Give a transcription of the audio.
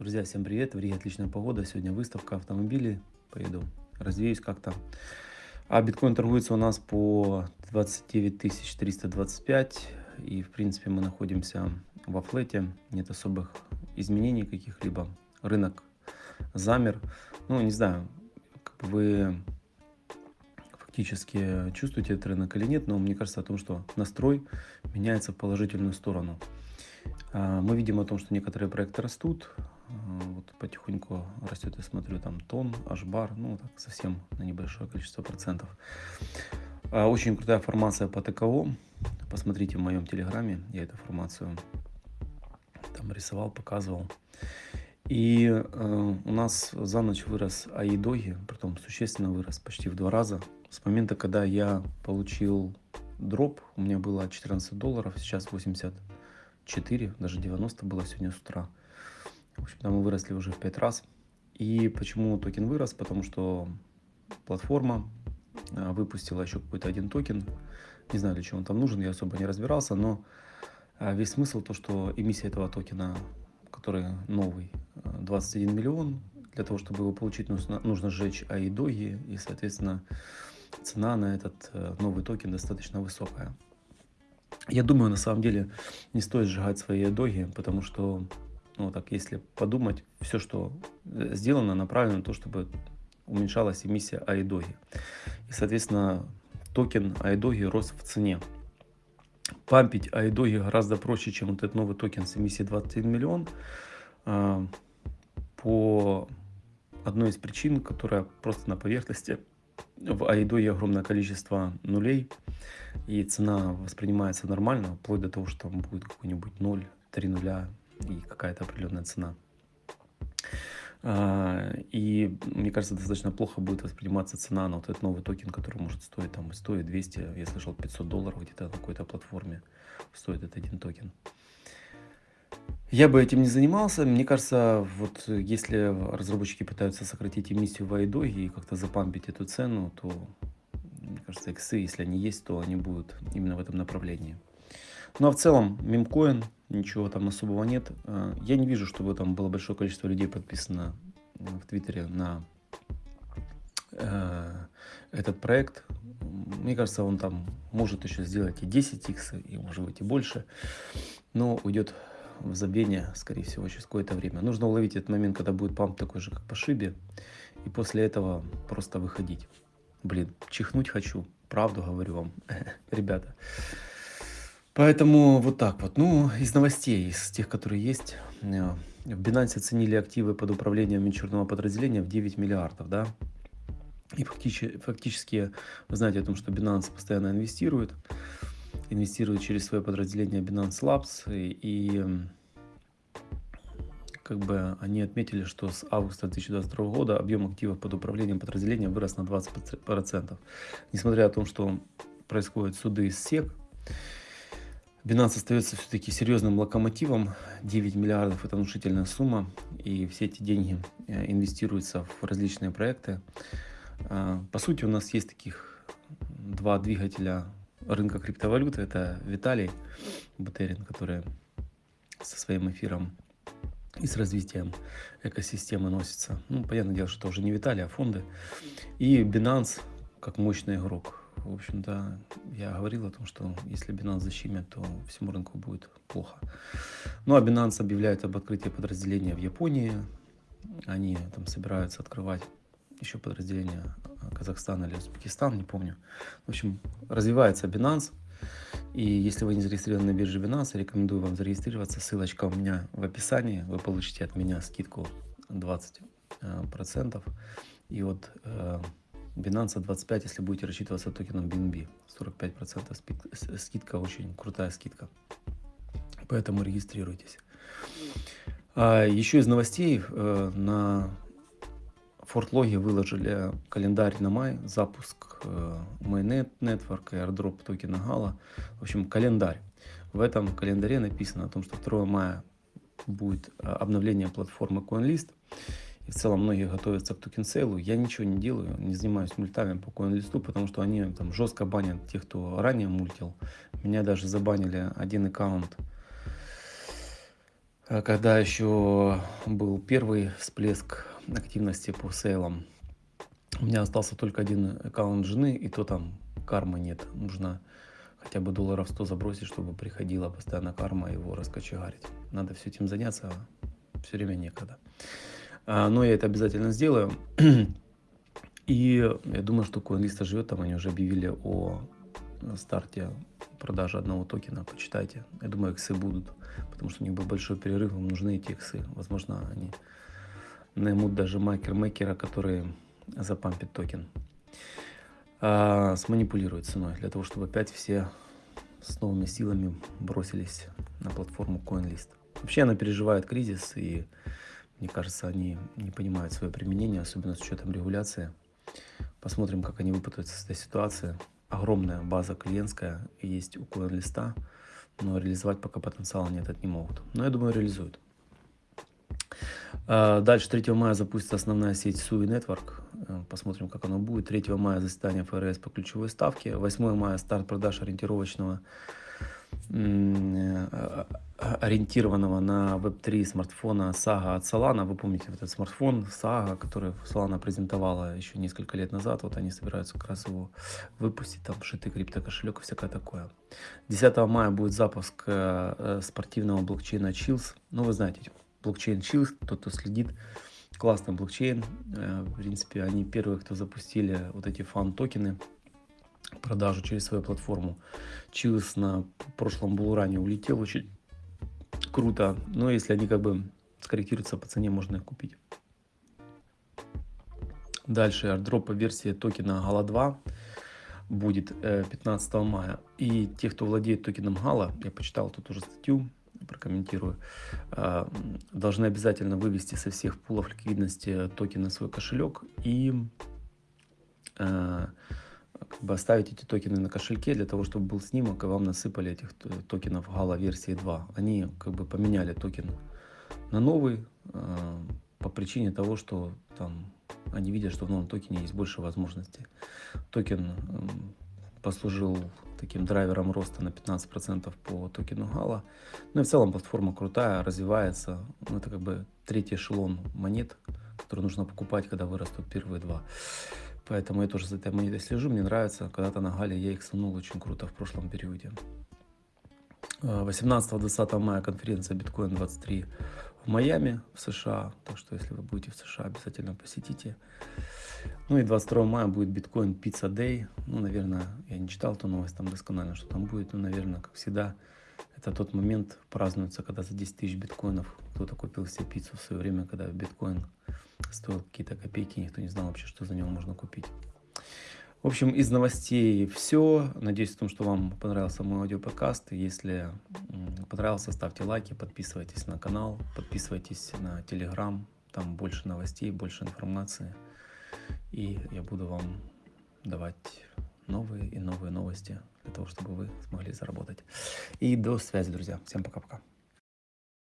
Друзья, всем привет! В Риге отличная погода. Сегодня выставка автомобилей. Поеду, развеюсь как-то. А биткоин торгуется у нас по 29 325. И, в принципе, мы находимся во флете. Нет особых изменений каких-либо. Рынок замер. Ну, не знаю, как вы фактически чувствуете этот рынок или нет, но мне кажется о том, что настрой меняется в положительную сторону. А, мы видим о том, что некоторые проекты растут, вот потихоньку растет, я смотрю, там тон, ашбар, ну так совсем на небольшое количество процентов. А, очень крутая формация по ТКО, посмотрите в моем телеграме, я эту формацию там рисовал, показывал. И э, у нас за ночь вырос АИДОГИ, притом существенно вырос, почти в два раза. С момента, когда я получил дроп, у меня было 14 долларов, сейчас 84, даже 90 было сегодня с утра. В общем, там мы выросли уже в 5 раз. И почему токен вырос? Потому что платформа э, выпустила еще какой-то один токен. Не знаю, для чего он там нужен, я особо не разбирался, но э, весь смысл то, что эмиссия этого токена, который новый, 21 миллион. Для того, чтобы его получить, нужно, сжечь AIDOGE, и, соответственно, цена на этот э, новый токен достаточно высокая. Я думаю, на самом деле, не стоит сжигать свои AIDOGE, потому что, ну так, если подумать, все, что э, сделано, направлено на то, чтобы уменьшалась эмиссия AIDOGE. И, соответственно, токен AIDOGE рос в цене. Пампить AIDOGE гораздо проще, чем вот этот новый токен с эмиссией 21 миллион. А, по одной из причин, которая просто на поверхности. В AIDOGE огромное количество нулей, и цена воспринимается нормально, вплоть до того, что там будет какой-нибудь 0, 3 нуля и какая-то определенная цена. А, и мне кажется, достаточно плохо будет восприниматься цена на вот этот новый токен, который может стоить там 100 и 200, я слышал 500 долларов где-то на какой-то платформе стоит этот один токен. Я бы этим не занимался. Мне кажется, вот если разработчики пытаются сократить эмиссию в айдоге и как-то запампить эту цену, то, мне кажется, иксы, если они есть, то они будут именно в этом направлении. Ну а в целом, мемкоин, ничего там особого нет. А, я не вижу, чтобы там было большое количество людей подписано в Твиттере на э, этот проект. Мне кажется, он там может еще сделать и 10 икс, и может быть и больше. Но уйдет в забвение, скорее всего, через какое-то время. Нужно уловить этот момент, когда будет памп такой же, как по шибе, и после этого просто выходить. Блин, чихнуть хочу, правду говорю вам, ребята. Поэтому вот так вот. Ну, из новостей, из тех, которые есть, э, в Binance оценили активы под управлением венчурного подразделения в 9 миллиардов, да. И фактически, фактически вы знаете о том, что Binance постоянно инвестирует инвестирует через свое подразделение Binance Labs. И, и как бы они отметили, что с августа 2022 года объем активов под управлением подразделения вырос на 20%. Несмотря на то, что происходят суды с SEC, Binance остается все-таки серьезным локомотивом. 9 миллиардов это внушительная сумма. И все эти деньги э, инвестируются в различные проекты. А, по сути, у нас есть таких два двигателя рынка криптовалюты. Это Виталий Бутерин, который со своим эфиром и с развитием экосистемы носится. Ну, понятное дело, что это уже не Виталий, а фонды. И Binance как мощный игрок. В общем-то, я говорил о том, что если Binance защемит, то всему рынку будет плохо. Ну, а Binance объявляет об открытии подразделения в Японии. Они там собираются открывать еще подразделение Казахстан или Узбекистан, не помню. В общем, развивается Binance. И если вы не зарегистрированы на бирже Binance, рекомендую вам зарегистрироваться. Ссылочка у меня в описании. Вы получите от меня скидку 20%. Э, И вот э, Binance 25, если будете рассчитываться токеном BNB. 45% скидка, очень крутая скидка. Поэтому регистрируйтесь. А еще из новостей э, на Фортлоги выложили календарь на май, запуск Mainnet Network, airdrop токена Gala. В общем, календарь. В этом календаре написано о том, что 2 мая будет э, обновление платформы CoinList. В целом многие готовятся к токен сейлу. Я ничего не делаю, не занимаюсь мультами по CoinList, потому что они там жестко банят тех, кто ранее мультил. Меня даже забанили один аккаунт э, когда еще был первый всплеск активности по сейлам. У меня остался только один аккаунт жены, и то там кармы нет. Нужно хотя бы долларов 100 забросить, чтобы приходила постоянно карма его раскочегарить. Надо все этим заняться, а все время некогда. А, но я это обязательно сделаю. И я думаю, что CoinList живет, там они уже объявили о старте продажи одного токена, почитайте. Я думаю, иксы будут, потому что у них был большой перерыв, им нужны эти иксы. Возможно, они наймут даже маркет-мейкера, который запампит токен. А, сманипулирует ценой, для того, чтобы опять все с новыми силами бросились на платформу CoinList. Вообще она переживает кризис, и мне кажется, они не понимают свое применение, особенно с учетом регуляции. Посмотрим, как они выпутаются с этой ситуации. Огромная база клиентская есть у CoinList, но реализовать пока потенциала нет, это не могут. Но я думаю, реализуют. А, дальше 3 мая запустится основная сеть SUI Network. Э, посмотрим, как оно будет. 3 мая заседание ФРС по ключевой ставке. 8 мая старт продаж ориентировочного ориентированного на Web3 смартфона Saga от Solana. Вы помните этот смартфон Saga, который Solana презентовала еще несколько лет назад. Вот они собираются как раз его выпустить. Там вшитый криптокошелек и всякое такое. 10 мая будет запуск э, спортивного блокчейна Chiliz. Ну, вы знаете, блокчейн Chiliz, тот, кто следит, классный блокчейн. Э, в принципе, они первые, кто запустили вот эти фан-токены, продажу через свою платформу. Chills на прошлом булуране улетел очень круто. Но если они как бы скорректируются по цене, можно их купить. Дальше по версии токена Gala 2 будет 15 э, мая. И те, кто владеет токеном Gala, я почитал тут уже статью, прокомментирую, а, должны обязательно вывести со всех пулов ликвидности токен на свой кошелек и а, как бы оставить эти токены на кошельке для того, чтобы был снимок, и вам насыпали этих токенов Gala версии 2. Они как бы поменяли токен на новый а, по причине того, что там они видят, что в новом токене есть больше возможностей. Токен послужил таким драйвером роста на 15% по токену Gala. Ну и в целом платформа крутая, развивается. Ну, это как бы третий эшелон монет, который нужно покупать, когда вырастут первые два. Поэтому я тоже за этой монетой слежу, мне нравится. Когда-то на Гале я их сунул очень круто в прошлом периоде. 18-20 мая конференция Bitcoin 23 в Майами, в США. Так что, если вы будете в США, обязательно посетите. Ну и 22 мая будет биткоин Pizza Day. Ну, наверное, я не читал эту новость там досконально, что там будет. Но, наверное, как всегда, это тот момент празднуется, когда за 10 тысяч биткоинов кто-то купил себе пиццу в свое время, когда биткоин стоил какие-то копейки, никто не знал вообще, что за него можно купить. В общем, из новостей все. Надеюсь, в том, что вам понравился мой аудиоподкаст. Если понравился, ставьте лайки, подписывайтесь на канал, подписывайтесь на телеграм. Там больше новостей, больше информации. И я буду вам давать новые и новые новости для того, чтобы вы смогли заработать. И до связи, друзья. Всем пока-пока.